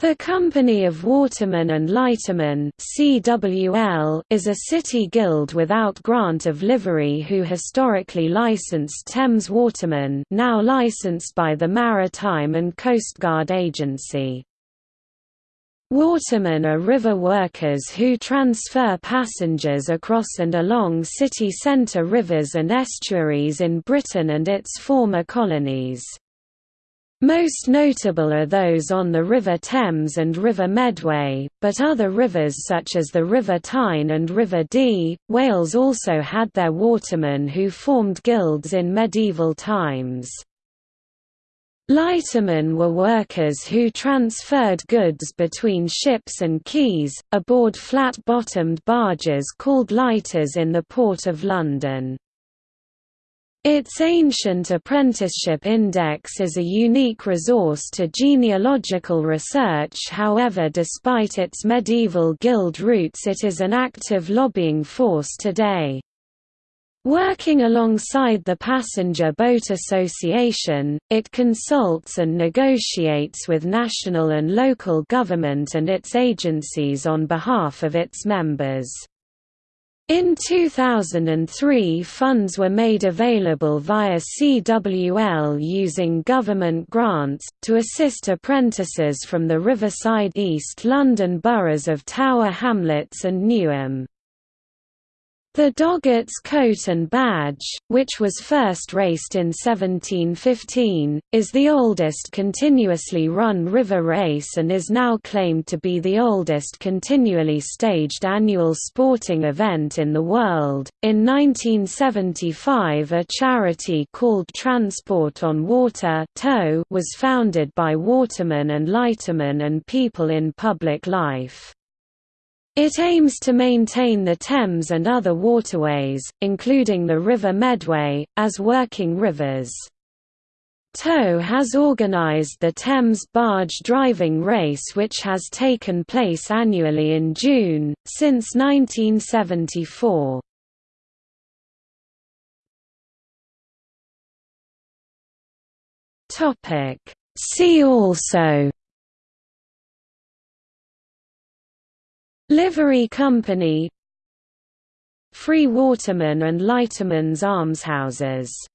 The Company of Watermen and Lightermen (CWL) is a city guild without grant of livery who historically licensed Thames Watermen, now licensed by the Maritime and Coastguard Agency. Watermen are river workers who transfer passengers across and along city centre rivers and estuaries in Britain and its former colonies. Most notable are those on the River Thames and River Medway, but other rivers such as the River Tyne and River Dee, Wales also had their watermen who formed guilds in medieval times. Lightermen were workers who transferred goods between ships and quays, aboard flat-bottomed barges called lighters in the Port of London. Its ancient apprenticeship index is a unique resource to genealogical research however despite its medieval guild roots it is an active lobbying force today. Working alongside the Passenger Boat Association, it consults and negotiates with national and local government and its agencies on behalf of its members. In 2003 funds were made available via CWL using government grants, to assist apprentices from the Riverside East London boroughs of Tower Hamlets and Newham. The Doggett's coat and badge, which was first raced in 1715, is the oldest continuously run river race and is now claimed to be the oldest continually staged annual sporting event in the world. In 1975, a charity called Transport on Water was founded by watermen and lightermen and people in public life. It aims to maintain the Thames and other waterways, including the River Medway, as working rivers. TOW has organised the Thames Barge Driving Race which has taken place annually in June, since 1974. See also Livery Company Free Watermen and Lightermen's Almshouses